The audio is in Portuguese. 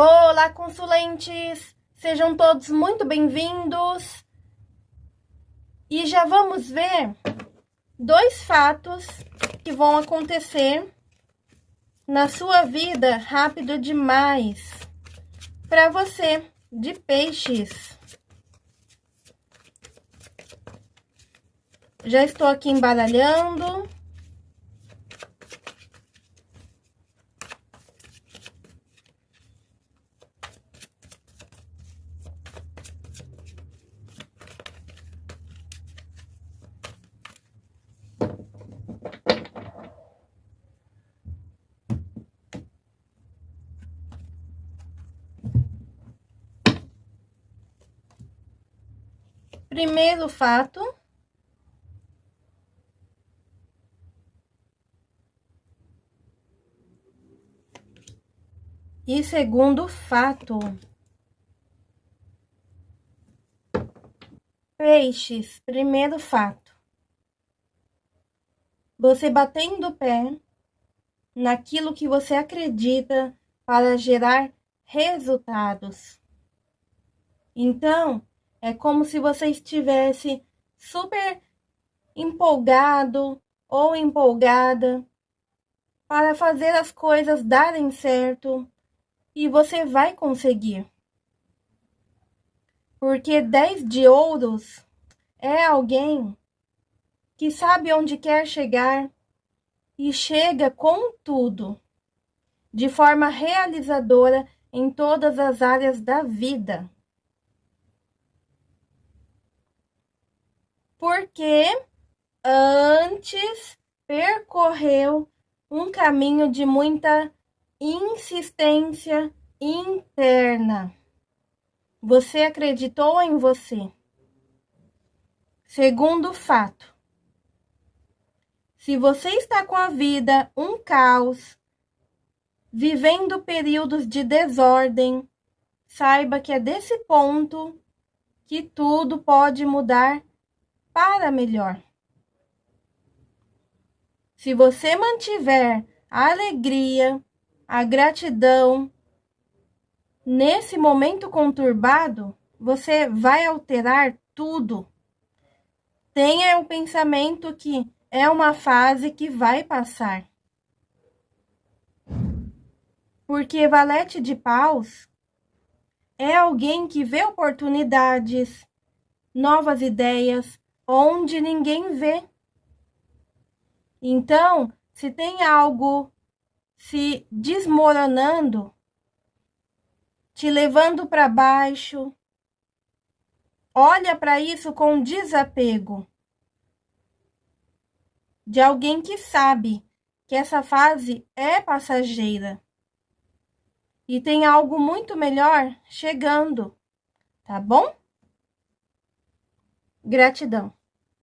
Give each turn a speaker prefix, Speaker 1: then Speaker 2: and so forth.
Speaker 1: Olá, consulentes! Sejam todos muito bem-vindos. E já vamos ver dois fatos que vão acontecer na sua vida rápido demais para você de peixes. Já estou aqui embaralhando. Primeiro fato. E segundo fato. Peixes, primeiro fato. Você batendo o pé naquilo que você acredita para gerar resultados. Então, é como se você estivesse super empolgado ou empolgada para fazer as coisas darem certo e você vai conseguir. Porque 10 de ouros é alguém que sabe onde quer chegar e chega com tudo, de forma realizadora em todas as áreas da vida. Porque antes percorreu um caminho de muita insistência interna. Você acreditou em você. Segundo fato, se você está com a vida um caos, vivendo períodos de desordem, saiba que é desse ponto que tudo pode mudar para melhor. Se você mantiver a alegria, a gratidão nesse momento conturbado, você vai alterar tudo. Tenha o pensamento que é uma fase que vai passar. Porque valete de paus é alguém que vê oportunidades, novas ideias, onde ninguém vê. Então, se tem algo se desmoronando, te levando para baixo, olha para isso com desapego de alguém que sabe que essa fase é passageira e tem algo muito melhor chegando, tá bom? Gratidão.